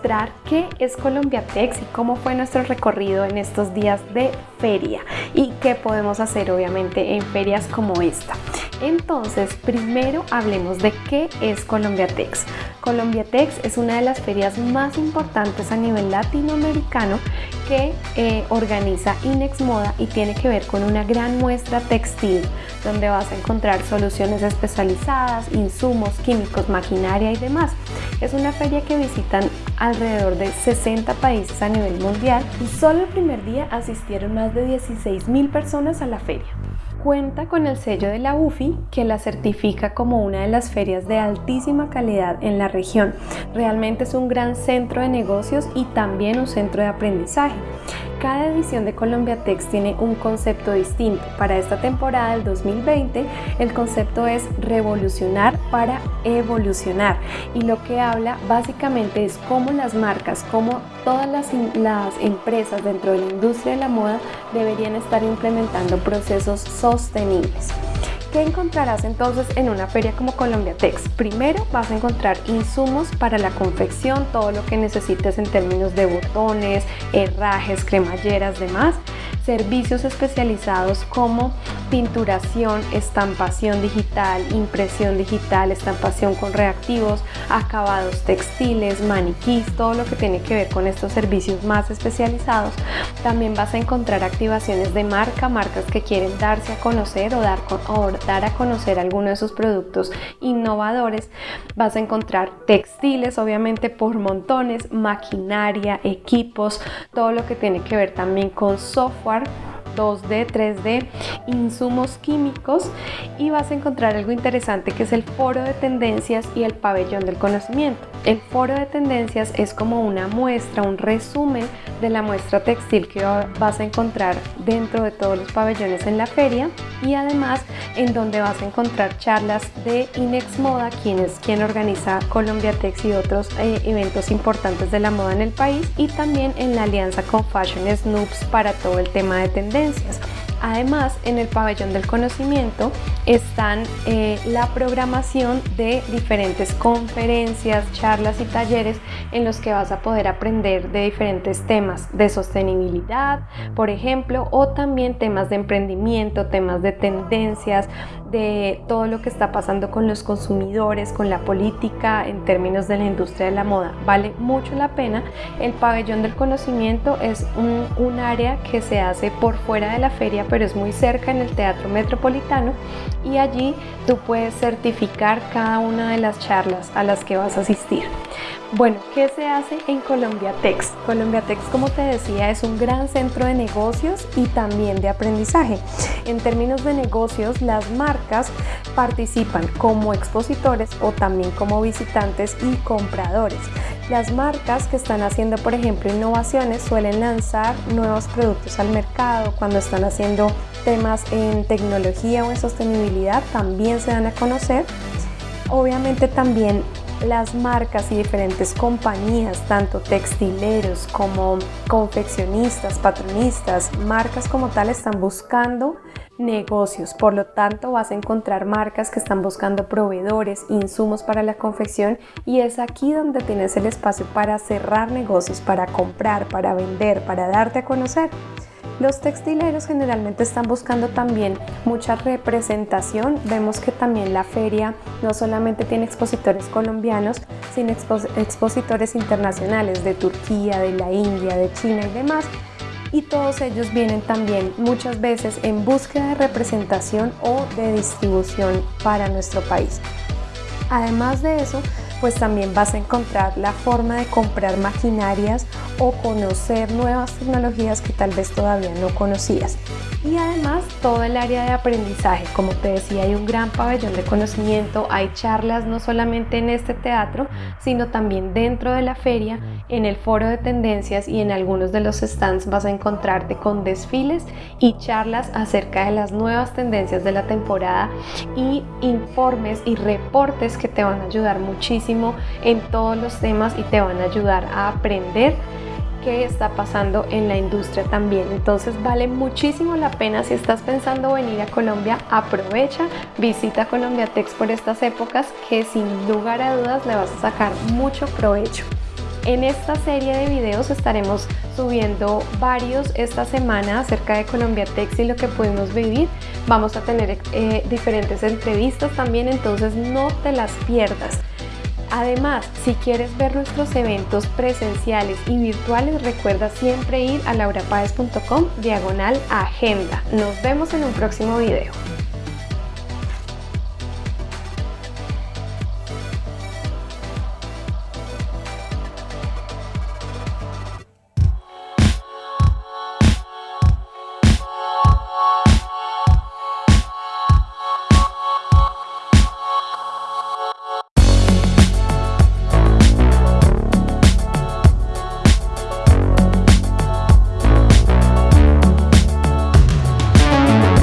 mostrar qué es Colombiatex y cómo fue nuestro recorrido en estos días de feria y qué podemos hacer obviamente en ferias como esta. Entonces, primero hablemos de qué es Colombiatex. Colombiatex es una de las ferias más importantes a nivel latinoamericano que eh, organiza Inex Moda y tiene que ver con una gran muestra textil donde vas a encontrar soluciones especializadas, insumos, químicos, maquinaria y demás. Es una feria que visitan alrededor de 60 países a nivel mundial y solo el primer día asistieron más de 16 mil personas a la feria. Cuenta con el sello de la UFI que la certifica como una de las ferias de altísima calidad en la región. Realmente es un gran centro de negocios y también un centro de aprendizaje. Cada edición de Colombia Tex tiene un concepto distinto. Para esta temporada del 2020 el concepto es revolucionar para evolucionar y lo que habla básicamente es cómo las marcas, cómo todas las empresas dentro de la industria de la moda deberían estar implementando procesos sostenibles. ¿Qué encontrarás entonces en una feria como Colombia Tex? Primero vas a encontrar insumos para la confección, todo lo que necesites en términos de botones, herrajes, cremalleras, demás servicios especializados como pinturación, estampación digital, impresión digital, estampación con reactivos, acabados textiles, maniquís, todo lo que tiene que ver con estos servicios más especializados. También vas a encontrar activaciones de marca, marcas que quieren darse a conocer o dar, a conocer alguno de sus productos innovadores. Vas a encontrar textiles, obviamente por montones, maquinaria, equipos, todo lo que tiene que ver también con software 2D, 3D, insumos químicos y vas a encontrar algo interesante que es el foro de tendencias y el pabellón del conocimiento. El foro de tendencias es como una muestra, un resumen de la muestra textil que vas a encontrar dentro de todos los pabellones en la feria y además en donde vas a encontrar charlas de Inex Moda, quien es quien organiza Colombia Tex y otros eh, eventos importantes de la moda en el país y también en la alianza con Fashion Snoops para todo el tema de tendencias. Además, en el pabellón del conocimiento están eh, la programación de diferentes conferencias, charlas y talleres en los que vas a poder aprender de diferentes temas de sostenibilidad, por ejemplo, o también temas de emprendimiento, temas de tendencias, de todo lo que está pasando con los consumidores, con la política en términos de la industria de la moda. Vale mucho la pena. El pabellón del conocimiento es un, un área que se hace por fuera de la feria pero es muy cerca en el Teatro Metropolitano y allí tú puedes certificar cada una de las charlas a las que vas a asistir. Bueno, ¿qué se hace en Colombia Tex? Colombia como te decía, es un gran centro de negocios y también de aprendizaje. En términos de negocios, las marcas participan como expositores o también como visitantes y compradores. Las marcas que están haciendo, por ejemplo, innovaciones suelen lanzar nuevos productos al mercado. Cuando están haciendo temas en tecnología o en sostenibilidad, también se dan a conocer. Obviamente también las marcas y diferentes compañías, tanto textileros como confeccionistas, patronistas, marcas como tal están buscando negocios. Por lo tanto, vas a encontrar marcas que están buscando proveedores, insumos para la confección y es aquí donde tienes el espacio para cerrar negocios, para comprar, para vender, para darte a conocer. Los textileros generalmente están buscando también mucha representación. Vemos que también la feria no solamente tiene expositores colombianos, sino expositores internacionales de Turquía, de la India, de China y demás. Y todos ellos vienen también muchas veces en búsqueda de representación o de distribución para nuestro país. Además de eso, pues también vas a encontrar la forma de comprar maquinarias o conocer nuevas tecnologías que tal vez todavía no conocías. Y además todo el área de aprendizaje, como te decía, hay un gran pabellón de conocimiento, hay charlas no solamente en este teatro, sino también dentro de la feria, en el foro de tendencias y en algunos de los stands vas a encontrarte con desfiles y charlas acerca de las nuevas tendencias de la temporada y informes y reportes que te van a ayudar muchísimo en todos los temas y te van a ayudar a aprender qué está pasando en la industria también. Entonces vale muchísimo la pena si estás pensando venir a Colombia, aprovecha, visita Colombia Tex por estas épocas que sin lugar a dudas le vas a sacar mucho provecho. En esta serie de videos estaremos subiendo varios esta semana acerca de Colombia Tex y lo que pudimos vivir. Vamos a tener eh, diferentes entrevistas también, entonces no te las pierdas. Además, si quieres ver nuestros eventos presenciales y virtuales, recuerda siempre ir a laurapaez.com diagonal agenda. Nos vemos en un próximo video.